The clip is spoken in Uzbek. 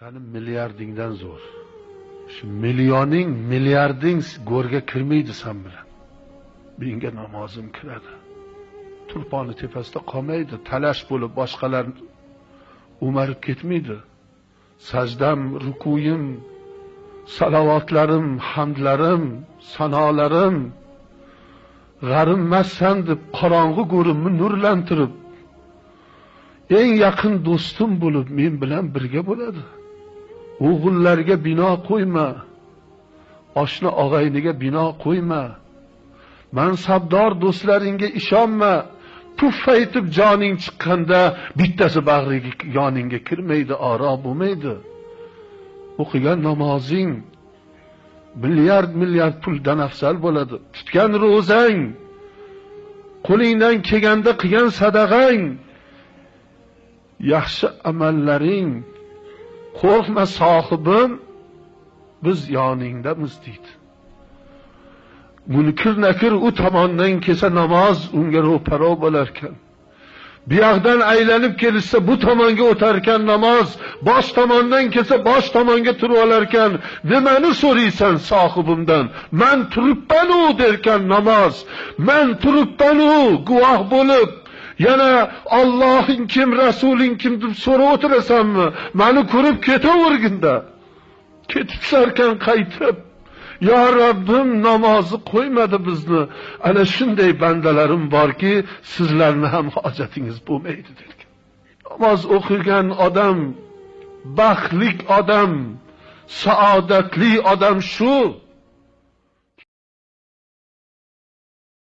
sani milliardingdan zo'r. Shu millioning milliarding go'rga kirmaydi san bilan. Menga namozim kiradi. Turponi tepasida qolmaydi talash bo'lib boshqalar o'marib ketmaydi. Sajdam rukuyim salovatlarim hamdlarim sanolarim g'arimmassan deb qorong'i go'rimni nurlantirib eng yaqin do'stim bo'lib men bilan birga bo'ladi. O'g'illarga bino qo'yma. Oshna og'ayniga bino qo'yma. Mansabdor do'stlaringga ishonma. Puf aytib joning chiqqanda bittasi bag'riga yoningga kirmaydi oro bo'lmaydi. O'qigan namozing milliard milliard puldan afzal bo'ladi. Tutgan ro'zang qo'lingdan kelganda qilgan sadag'ang yaxshi amallaring qo'rqma sohibim biz yoningdamiz deydi. Munkir nakir u tomondan kelsa namoz unga ro'paro bo'larkan. Bu yoqdan aylanib kelishsa bu tomonga o'tarkan namoz bosh tomondan kelsa bosh tomonga turib olarkan. Nimani so'raysan sohibimdan? Man turibmanu derkan namoz. Man turibmanu guvoh bo'lib yana Allohing kim rasuling kim deb so'rab o'tirasanmi? Mani ko'rib ketaverginda. Ketibsarkan qaytib yo Rabbim namozni qo'ymadi bizni. Ana shunday bandalarim borki sizlarni ham hojatingiz bo'lmaydi derkan. Namoz o'qigan odam baxtli odam saodatli odam shu.